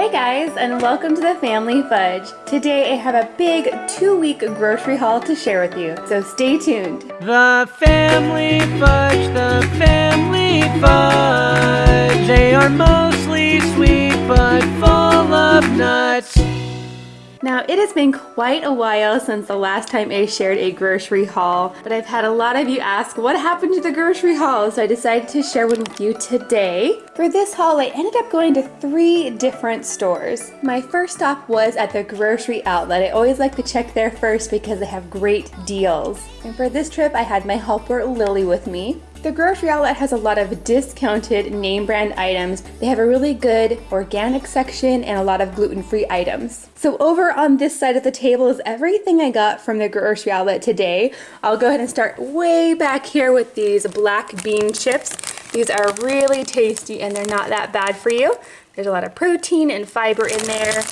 Hey guys, and welcome to the Family Fudge. Today I have a big two-week grocery haul to share with you, so stay tuned. The Family Fudge, the Family Fudge. They are mostly sweet but full of nuts. Now, it has been quite a while since the last time I shared a grocery haul, but I've had a lot of you ask what happened to the grocery haul, so I decided to share one with you today. For this haul, I ended up going to three different stores. My first stop was at the grocery outlet. I always like to check there first because they have great deals. And for this trip, I had my helper Lily with me. The grocery outlet has a lot of discounted name brand items. They have a really good organic section and a lot of gluten-free items. So over on this side of the table is everything I got from the grocery outlet today. I'll go ahead and start way back here with these black bean chips. These are really tasty and they're not that bad for you. There's a lot of protein and fiber in there.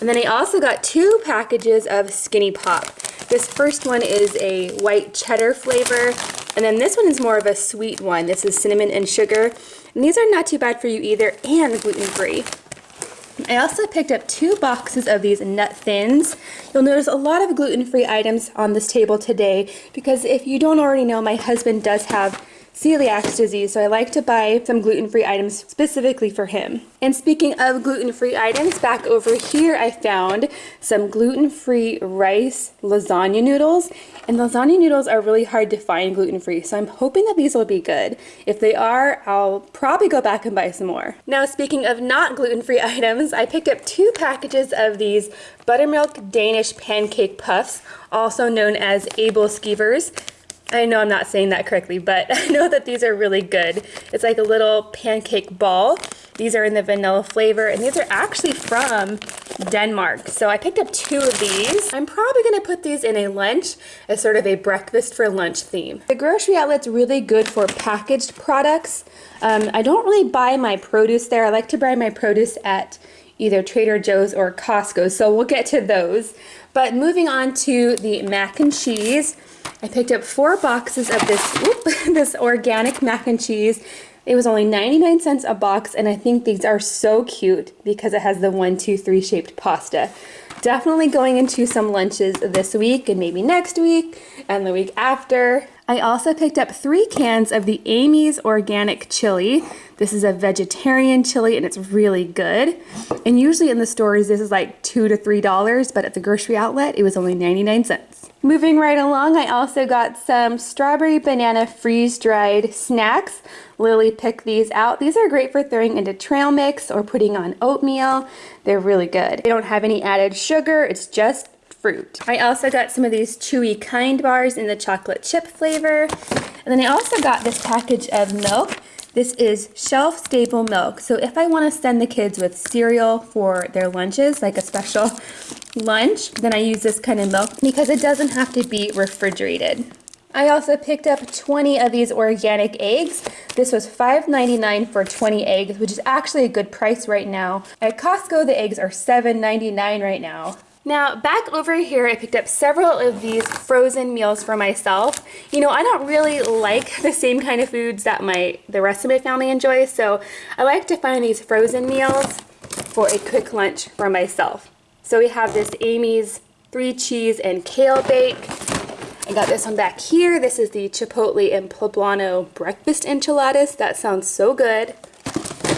And then I also got two packages of Skinny Pop. This first one is a white cheddar flavor, and then this one is more of a sweet one. This is cinnamon and sugar. And these are not too bad for you either, and gluten-free. I also picked up two boxes of these nut thins. You'll notice a lot of gluten-free items on this table today because if you don't already know, my husband does have celiac disease, so I like to buy some gluten-free items specifically for him. And speaking of gluten-free items, back over here I found some gluten-free rice lasagna noodles. And lasagna noodles are really hard to find gluten-free, so I'm hoping that these will be good. If they are, I'll probably go back and buy some more. Now speaking of not gluten-free items, I picked up two packages of these buttermilk Danish pancake puffs, also known as Aebelskivers. I know I'm not saying that correctly, but I know that these are really good. It's like a little pancake ball. These are in the vanilla flavor, and these are actually from Denmark. So I picked up two of these. I'm probably gonna put these in a lunch as sort of a breakfast for lunch theme. The grocery outlet's really good for packaged products. Um, I don't really buy my produce there. I like to buy my produce at either Trader Joe's or Costco, so we'll get to those. But moving on to the mac and cheese, I picked up four boxes of this, whoop, this organic mac and cheese. It was only 99 cents a box, and I think these are so cute because it has the one, two, three shaped pasta. Definitely going into some lunches this week and maybe next week and the week after. I also picked up three cans of the Amy's Organic Chili. This is a vegetarian chili and it's really good. And usually in the stores this is like two to three dollars, but at the grocery outlet it was only 99 cents. Moving right along, I also got some strawberry banana freeze-dried snacks. Lily picked these out. These are great for throwing into trail mix or putting on oatmeal. They're really good. They don't have any added sugar. It's just fruit. I also got some of these chewy kind bars in the chocolate chip flavor. And then I also got this package of milk. This is shelf stable milk. So if I want to send the kids with cereal for their lunches, like a special lunch, then I use this kind of milk because it doesn't have to be refrigerated. I also picked up 20 of these organic eggs. This was $5.99 for 20 eggs, which is actually a good price right now. At Costco, the eggs are $7.99 right now. Now, back over here, I picked up several of these frozen meals for myself. You know, I don't really like the same kind of foods that my the rest of my family enjoys, so I like to find these frozen meals for a quick lunch for myself. So we have this Amy's three cheese and kale bake. I got this one back here. This is the Chipotle and Poblano breakfast enchiladas. That sounds so good.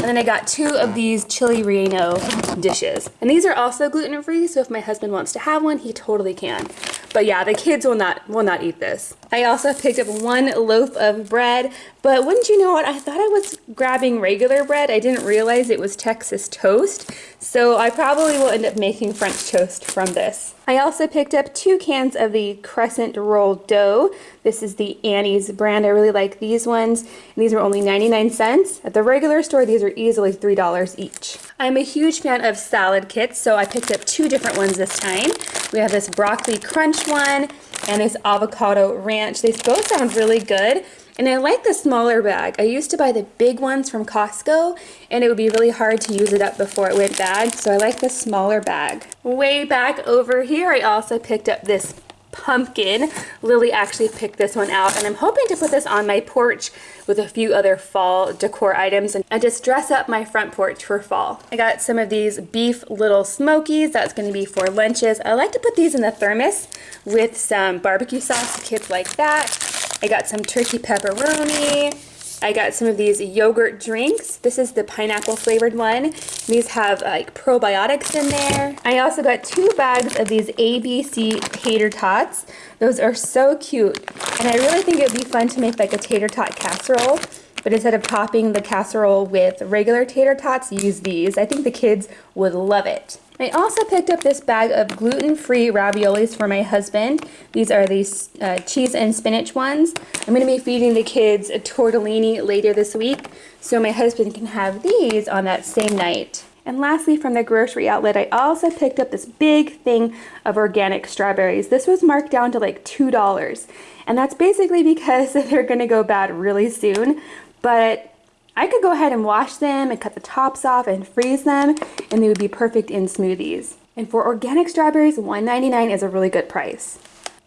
And then I got two of these chili relleno dishes. And these are also gluten-free, so if my husband wants to have one, he totally can. But yeah, the kids will not will not eat this. I also picked up one loaf of bread, but wouldn't you know what? I thought I was grabbing regular bread. I didn't realize it was Texas toast, so I probably will end up making French toast from this. I also picked up two cans of the crescent roll dough. This is the Annie's brand. I really like these ones. And these are only 99 cents. At the regular store, these are easily $3 each. I'm a huge fan of salad kits, so I picked up two different ones this time. We have this broccoli crunch one and this avocado ranch. They both sound really good. And I like the smaller bag. I used to buy the big ones from Costco and it would be really hard to use it up before it went bad. So I like the smaller bag. Way back over here, I also picked up this pumpkin. Lily actually picked this one out and I'm hoping to put this on my porch with a few other fall decor items and just dress up my front porch for fall. I got some of these beef little smokies. That's gonna be for lunches. I like to put these in the thermos with some barbecue sauce. Kids like that. I got some turkey pepperoni. I got some of these yogurt drinks. This is the pineapple flavored one. These have uh, like probiotics in there. I also got two bags of these ABC tater tots. Those are so cute. And I really think it would be fun to make like a tater tot casserole. But instead of topping the casserole with regular tater tots, use these. I think the kids would love it. I also picked up this bag of gluten-free raviolis for my husband. These are these uh, cheese and spinach ones. I'm going to be feeding the kids a tortellini later this week, so my husband can have these on that same night. And lastly, from the grocery outlet, I also picked up this big thing of organic strawberries. This was marked down to like $2. And that's basically because they're gonna go bad really soon. But I could go ahead and wash them and cut the tops off and freeze them and they would be perfect in smoothies. And for organic strawberries, $1.99 is a really good price.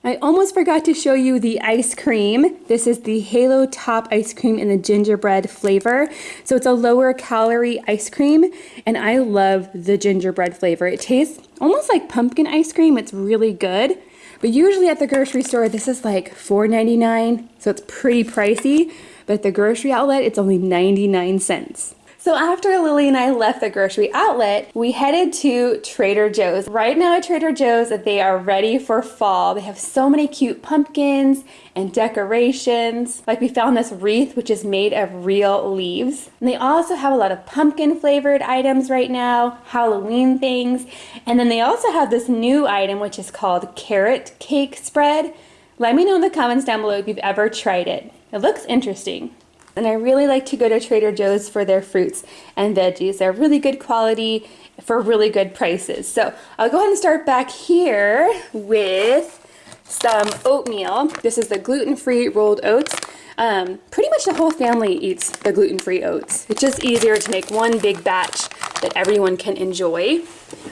I almost forgot to show you the ice cream. This is the Halo Top ice cream in the gingerbread flavor. So it's a lower calorie ice cream and I love the gingerbread flavor. It tastes almost like pumpkin ice cream. It's really good. But usually at the grocery store, this is like $4.99, so it's pretty pricey but at the grocery outlet, it's only 99 cents. So after Lily and I left the grocery outlet, we headed to Trader Joe's. Right now at Trader Joe's, they are ready for fall. They have so many cute pumpkins and decorations. Like we found this wreath, which is made of real leaves. And they also have a lot of pumpkin flavored items right now, Halloween things. And then they also have this new item, which is called carrot cake spread. Let me know in the comments down below if you've ever tried it. It looks interesting. And I really like to go to Trader Joe's for their fruits and veggies. They're really good quality for really good prices. So I'll go ahead and start back here with some oatmeal. This is the gluten-free rolled oats. Um, pretty much the whole family eats the gluten-free oats. It's just easier to make one big batch that everyone can enjoy.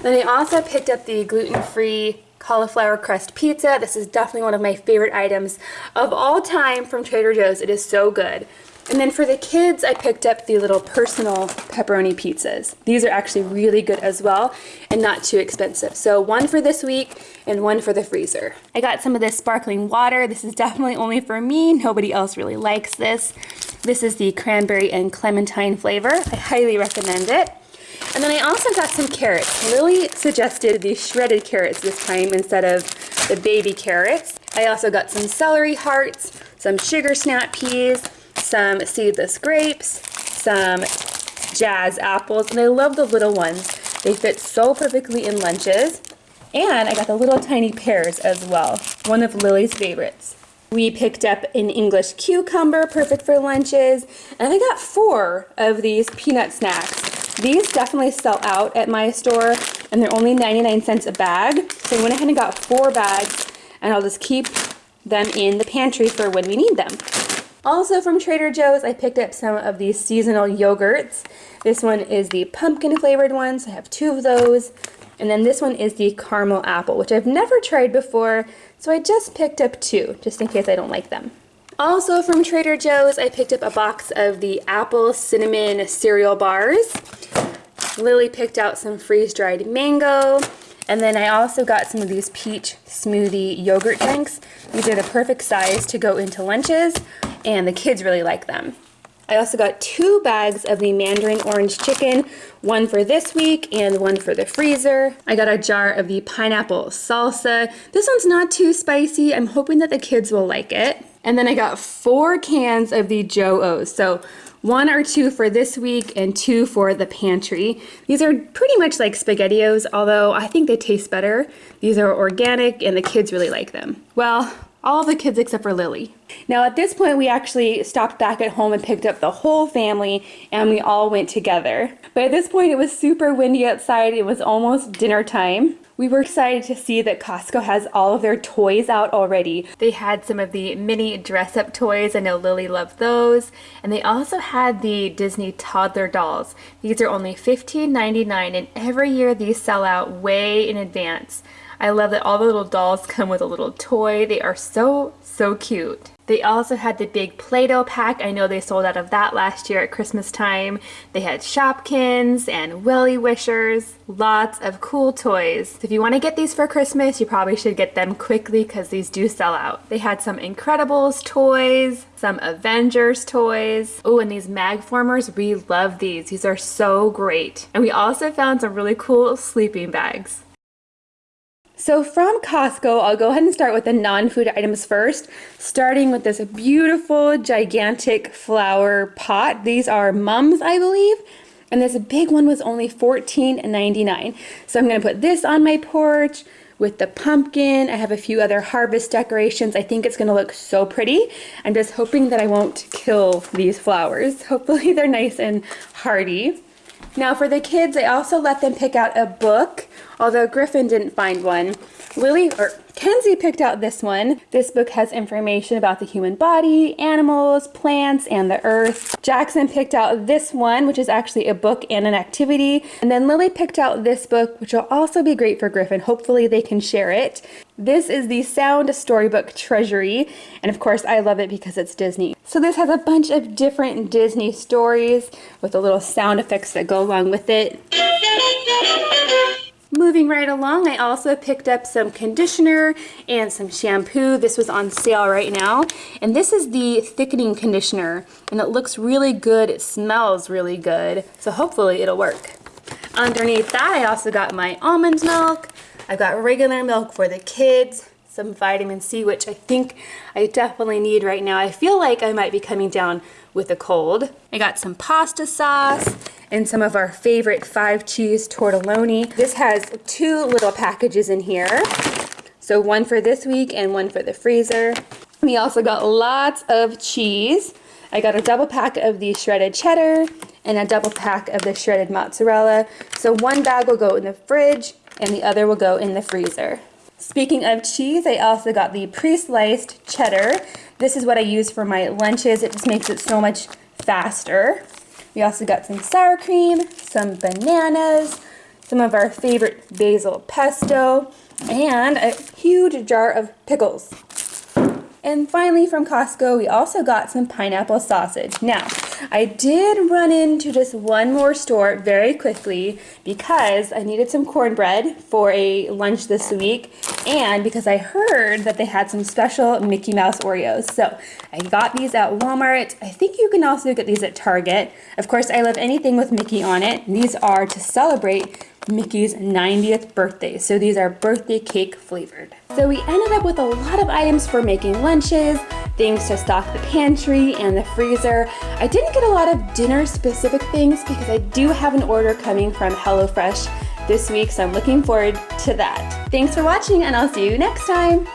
Then I also picked up the gluten-free cauliflower crust pizza. This is definitely one of my favorite items of all time from Trader Joe's. It is so good. And then for the kids, I picked up the little personal pepperoni pizzas. These are actually really good as well and not too expensive. So one for this week and one for the freezer. I got some of this sparkling water. This is definitely only for me. Nobody else really likes this. This is the cranberry and clementine flavor. I highly recommend it. And then I also got some carrots. Lily suggested the shredded carrots this time instead of the baby carrots. I also got some celery hearts, some sugar snap peas, some seedless grapes, some jazz apples, and I love the little ones. They fit so perfectly in lunches. And I got the little tiny pears as well, one of Lily's favorites. We picked up an English cucumber, perfect for lunches, and I got four of these peanut snacks. These definitely sell out at my store and they're only 99 cents a bag. So I went ahead and got four bags and I'll just keep them in the pantry for when we need them. Also from Trader Joe's, I picked up some of these seasonal yogurts. This one is the pumpkin flavored one, so I have two of those. And then this one is the caramel apple, which I've never tried before. So I just picked up two, just in case I don't like them. Also from Trader Joe's, I picked up a box of the apple cinnamon cereal bars. Lily picked out some freeze-dried mango. And then I also got some of these peach smoothie yogurt drinks. These are the perfect size to go into lunches, and the kids really like them. I also got two bags of the mandarin orange chicken, one for this week and one for the freezer. I got a jar of the pineapple salsa. This one's not too spicy. I'm hoping that the kids will like it. And then I got four cans of the Joe-O's. So one or two for this week and two for the pantry. These are pretty much like SpaghettiOs, although I think they taste better. These are organic and the kids really like them. Well, all the kids except for Lily. Now at this point we actually stopped back at home and picked up the whole family and we all went together. But at this point it was super windy outside, it was almost dinner time. We were excited to see that Costco has all of their toys out already. They had some of the mini dress-up toys. I know Lily loved those. And they also had the Disney toddler dolls. These are only $15.99 and every year these sell out way in advance. I love that all the little dolls come with a little toy. They are so, so cute. They also had the big Play-Doh pack. I know they sold out of that last year at Christmas time. They had Shopkins and Willy Wishers. Lots of cool toys. If you want to get these for Christmas, you probably should get them quickly because these do sell out. They had some Incredibles toys, some Avengers toys. Oh, and these Magformers, we love these. These are so great. And we also found some really cool sleeping bags. So from Costco, I'll go ahead and start with the non-food items first, starting with this beautiful, gigantic flower pot. These are mums, I believe. And this big one was only $14.99. So I'm gonna put this on my porch with the pumpkin. I have a few other harvest decorations. I think it's gonna look so pretty. I'm just hoping that I won't kill these flowers. Hopefully they're nice and hardy. Now for the kids, I also let them pick out a book, although Griffin didn't find one. Lily, or Kenzie picked out this one. This book has information about the human body, animals, plants, and the earth. Jackson picked out this one, which is actually a book and an activity. And then Lily picked out this book, which will also be great for Griffin. Hopefully they can share it. This is the Sound Storybook Treasury, and of course I love it because it's Disney. So this has a bunch of different Disney stories with the little sound effects that go along with it. Moving right along, I also picked up some conditioner and some shampoo. This was on sale right now. And this is the thickening conditioner. And it looks really good. It smells really good. So hopefully it'll work. Underneath that, I also got my almond milk. I've got regular milk for the kids some vitamin C, which I think I definitely need right now. I feel like I might be coming down with a cold. I got some pasta sauce and some of our favorite five cheese tortelloni. This has two little packages in here. So one for this week and one for the freezer. We also got lots of cheese. I got a double pack of the shredded cheddar and a double pack of the shredded mozzarella. So one bag will go in the fridge and the other will go in the freezer. Speaking of cheese, I also got the pre-sliced cheddar. This is what I use for my lunches. It just makes it so much faster. We also got some sour cream, some bananas, some of our favorite basil pesto, and a huge jar of pickles. And finally from Costco, we also got some pineapple sausage. Now, I did run into just one more store very quickly because I needed some cornbread for a lunch this week and because I heard that they had some special Mickey Mouse Oreos. So I got these at Walmart. I think you can also get these at Target. Of course, I love anything with Mickey on it. These are to celebrate Mickey's 90th birthday. So these are birthday cake flavored. So we ended up with a lot of items for making lunches, things to stock the pantry and the freezer. I didn't get a lot of dinner specific things because I do have an order coming from HelloFresh this week, so I'm looking forward to that. Thanks for watching and I'll see you next time.